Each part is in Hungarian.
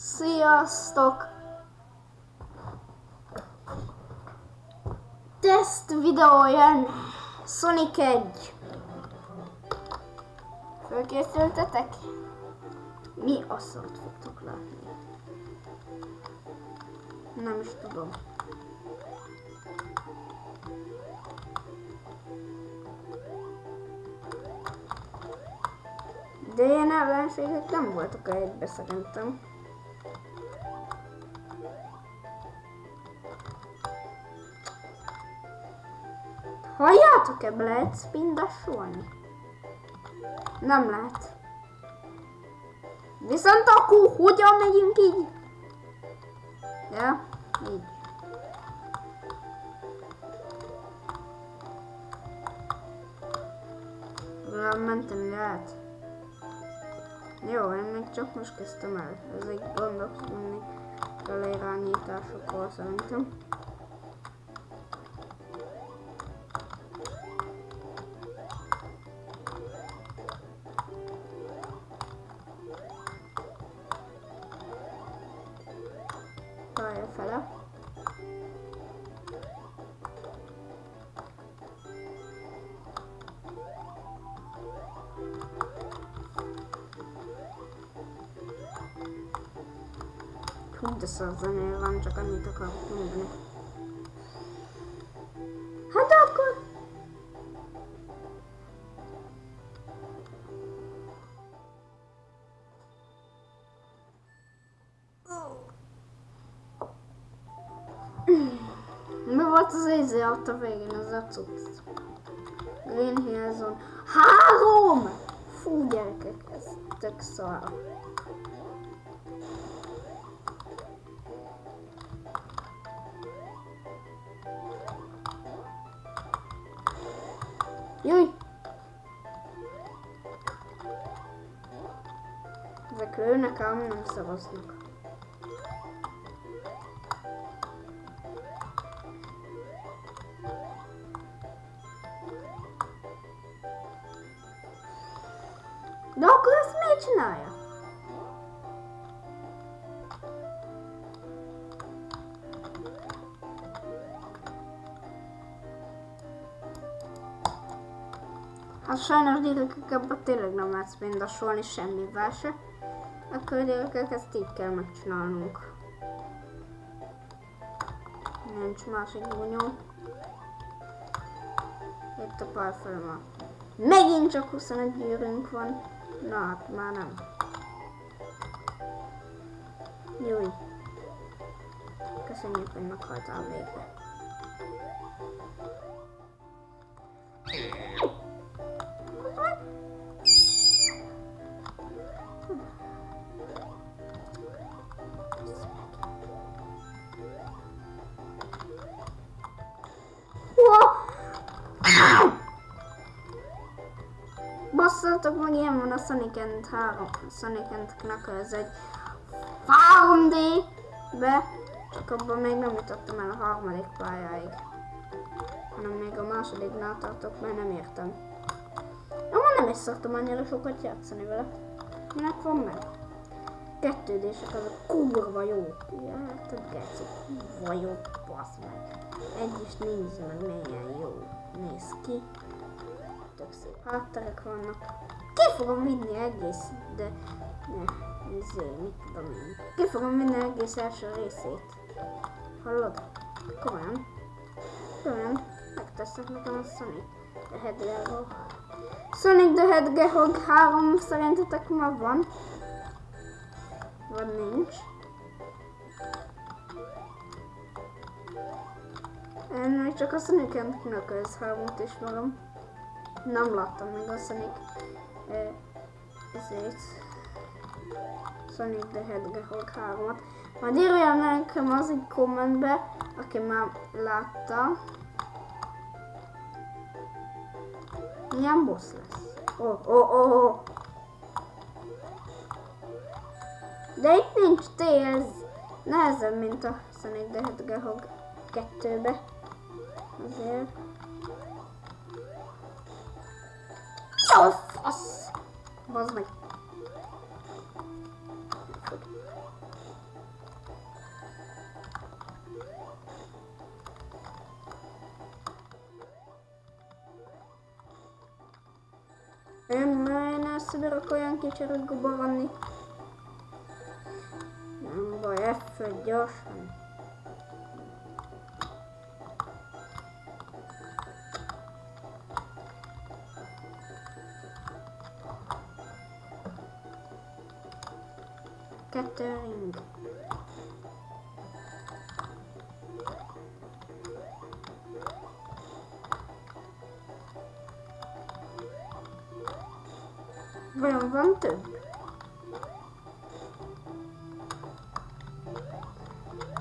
Sziasztok! Teszt videó jön! Sonic 1. Fölkészültetek? Mi asszort fogtok látni? Nem is tudom. De ilyen ellenségek nem voltak a egybe szerintem. Halljátok-e, lehet spindasolni? Nem lehet. Viszont akkor hogyan megyünk így? Ja, így. Nem menteni lehet. Jó, én még csak most kezdtem el. Ez egy gondolkodni kell irányításokról szerintem. Pálya fele. Hú, de szar zenél van, csak annyit akarok mondani. Volt az izé ott a végén, az a cucc? Green Hill Zone. Három! Fú, gyerekek, ez tök szar. Jöjj! Ezek lőnek ám, nem szavaznak. Csinálja? Hát sajnos gyerekek ebben tényleg nem lehet spindasolni semmivel se. Akkor gyerekek ezt így kell megcsinálnunk. Nincs másik bunyó. Itt a pár fel már. Megint csak 21 gyűrünk van. Na hát már nem. Júj. Köszönjük, hogy meghaltál végre. Basszatok meg, ilyen van a Sonic and 3, Sonic and Knuckles egy 3D be, csak abban még nem jutottam el a harmadik pályáig. Hanem még a másodiknál tartok, mert nem értem. Jó, nem is szoktam annyira sokat játszani vele. Minek van meg? Kettődések azok kurva jó. Érted, geci? Kurva jó, bassz meg. Egy is nézd meg, milyen jó néz ki szép hátterek vannak. Ki fogom vinni egész, de ne, izé, mit tudom én. Ki fogom vinni egész első részét. Hallod? Komolyan. Komolyan. Megteszek nekem a Sonic the Hedgehog. Sonic the Hedgehog 3 szerintetek ma van? Vagy nincs? Én még csak a Sonic and Knuckles 3-ot ismerem nem láttam még a Sonic ezért Sonic the Hedgehog 3-at. Majd írja nekem az egy kommentbe, aki már látta. Milyen boss lesz? Oh, oh, oh, oh. De itt nincs Tails. Nehezebb, mint a Sonic the Hedgehog 2-be. Azért. a fasz? Bazd meg. сюда рукоянки через губы ванны. Бо я все дешево. Kettő ring. Vajon van több?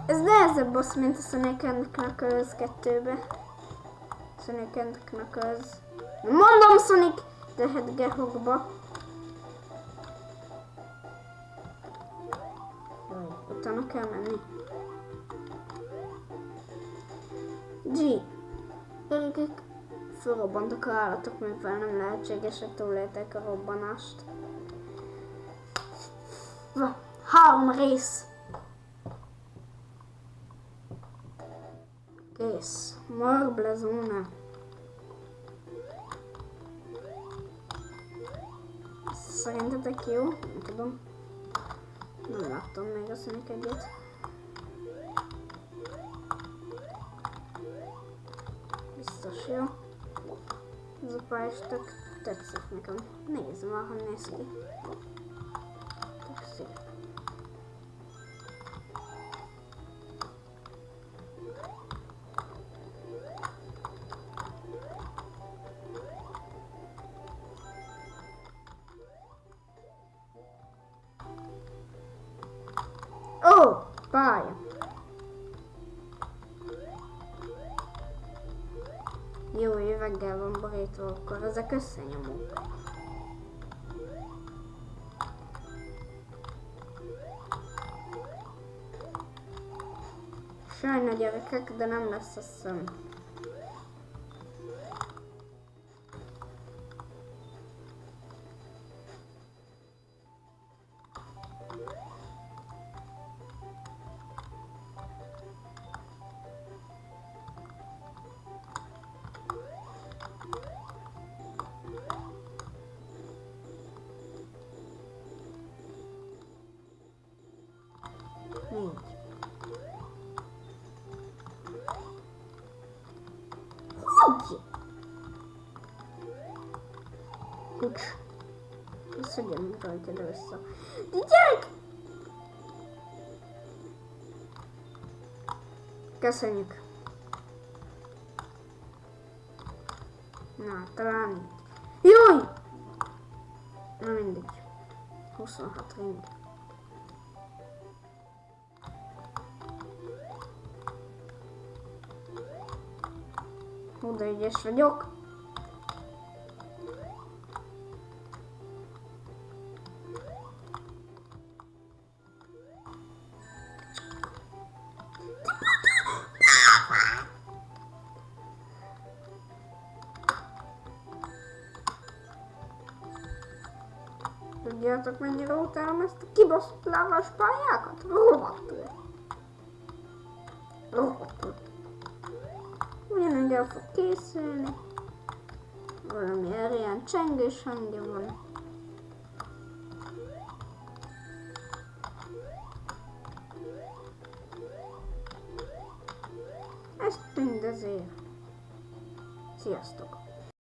Ez nehezebb boss, mint a Sonic and Knuckles 2-be. Sonic and Knuckles. Mondom Sonic the Hedgehogba. Jaj, Utána kell menni. G. Gyerekek, fölrobbantak a állatok, mivel nem lehetséges, hogy túlélték a robbanást. Három rész. Kész. Marble zóna. Szerintetek jó? Nem tudom. Nem láttam még a Sonic egyet. Biztos jó. Ez a pálya is tök tetszik nekem. Nézd már, hogy néz ki. Borítva, akkor ezek összenyomók. Sajna gyerekek, de nem lesz a szem. Visszagyom rajta vissza. De gyerek! Köszönjük. Na, talán így. Jaj! Na mindegy. 26 ring. Hú, de ügyes vagyok. Tudjátok, mennyire utálom ezt a kibaszott lávás pályákat? Rohadtul. Rohadtul. Ugyanúgy el fog készülni. Valami ilyen csengés hangja van. Ezt mindezért. Sziasztok!